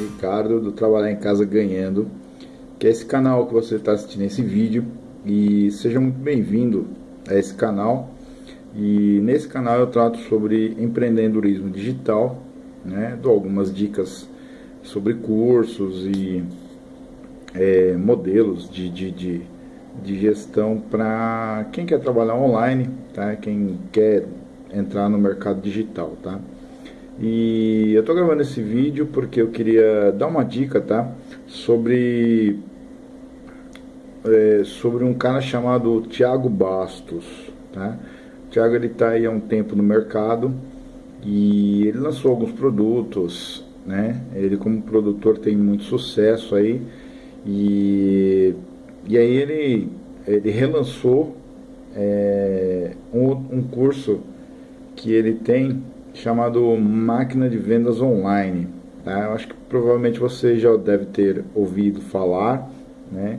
Ricardo do Trabalhar em Casa Ganhando, que é esse canal que você está assistindo esse vídeo e seja muito bem-vindo a esse canal. E nesse canal eu trato sobre empreendedorismo digital, né? Dou algumas dicas sobre cursos e é, modelos de, de, de, de gestão para quem quer trabalhar online, tá? Quem quer entrar no mercado digital, tá? E eu tô gravando esse vídeo porque eu queria dar uma dica, tá? Sobre é, sobre um cara chamado Thiago Bastos, tá? O Thiago ele tá aí há um tempo no mercado e ele lançou alguns produtos, né? Ele como produtor tem muito sucesso aí e, e aí ele, ele relançou é, um, um curso que ele tem chamado Máquina de Vendas Online. Tá? Eu acho que provavelmente você já deve ter ouvido falar, né?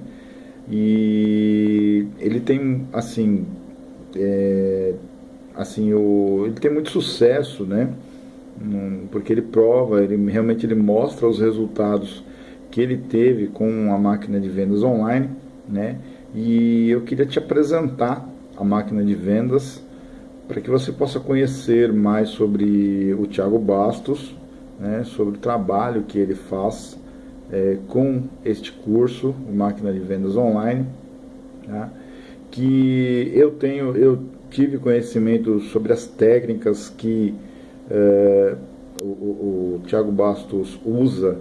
E ele tem, assim, é, assim o, ele tem muito sucesso, né? Porque ele prova, ele realmente ele mostra os resultados que ele teve com a máquina de vendas online, né? E eu queria te apresentar a máquina de vendas para que você possa conhecer mais sobre o Tiago Bastos, né, sobre o trabalho que ele faz é, com este curso, Máquina de Vendas Online, tá? que eu tenho, eu tive conhecimento sobre as técnicas que é, o, o, o Tiago Bastos usa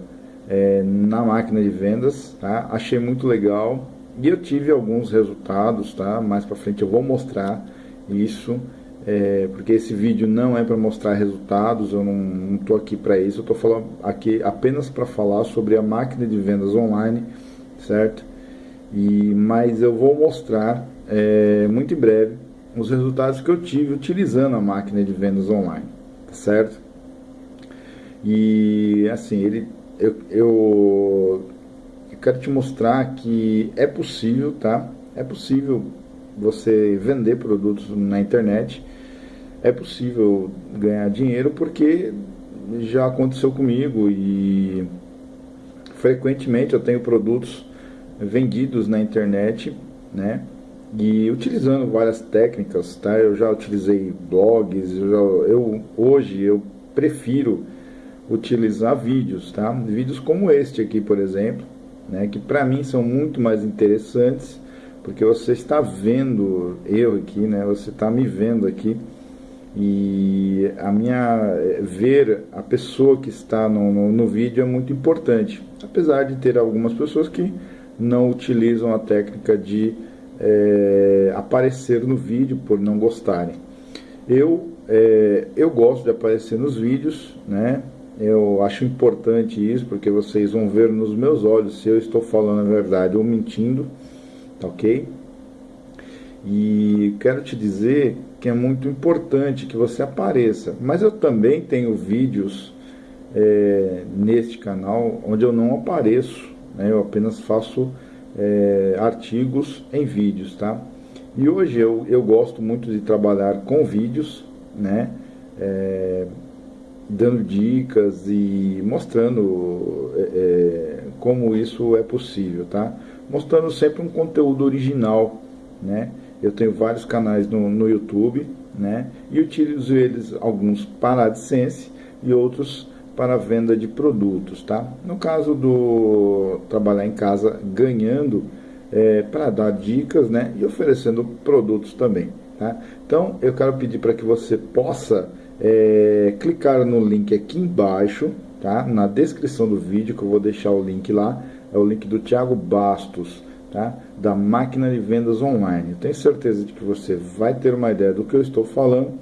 é, na máquina de vendas, tá? achei muito legal e eu tive alguns resultados, tá? mais para frente eu vou mostrar isso é, porque esse vídeo não é para mostrar resultados, eu não estou aqui para isso, eu estou falando aqui apenas para falar sobre a máquina de vendas online, certo? E, mas eu vou mostrar é, muito em breve os resultados que eu tive utilizando a máquina de vendas online, tá certo? E assim, ele, eu, eu, eu quero te mostrar que é possível, tá? É possível você vender produtos na internet é possível ganhar dinheiro porque já aconteceu comigo e frequentemente eu tenho produtos vendidos na internet, né? E utilizando várias técnicas, tá? Eu já utilizei blogs, eu, já, eu hoje eu prefiro utilizar vídeos, tá? Vídeos como este aqui, por exemplo, né? Que para mim são muito mais interessantes porque você está vendo eu aqui, né? Você está me vendo aqui. E a minha ver a pessoa que está no, no, no, vídeo é muito importante. Apesar de ter algumas pessoas que não utilizam a técnica de é, aparecer no vídeo por não gostarem. Eu é, eu gosto de aparecer nos vídeos né? Eu acho importante isso porque vocês vão ver nos meus olhos se eu estou falando a verdade ou mentindo ok e quero te dizer que é muito importante que você apareça. Mas eu também tenho vídeos é, neste canal onde eu não apareço, né? eu apenas faço é, artigos em vídeos, tá? E hoje eu, eu gosto muito de trabalhar com vídeos, né? É, dando dicas e mostrando é, é, como isso é possível, tá? Mostrando sempre um conteúdo original, né? Eu tenho vários canais no, no YouTube, né? E utilizo eles, alguns para AdSense e outros para venda de produtos, tá? No caso do trabalhar em casa ganhando, é, para dar dicas, né? E oferecendo produtos também, tá? Então, eu quero pedir para que você possa é, clicar no link aqui embaixo, tá? Na descrição do vídeo, que eu vou deixar o link lá, é o link do Thiago Bastos, tá? da máquina de vendas online. Tenho certeza de que você vai ter uma ideia do que eu estou falando.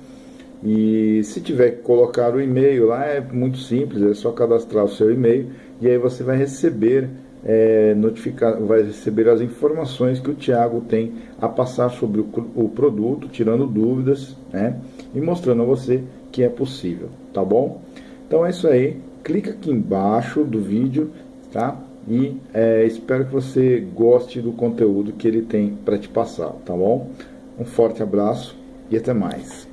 E se tiver que colocar o e-mail lá, é muito simples, é só cadastrar o seu e-mail e aí você vai receber é, notificar, vai receber as informações que o Thiago tem a passar sobre o, o produto, tirando dúvidas, né? E mostrando a você que é possível, tá bom? Então é isso aí, clica aqui embaixo do vídeo, tá? E é, espero que você goste do conteúdo que ele tem para te passar, tá bom? Um forte abraço e até mais.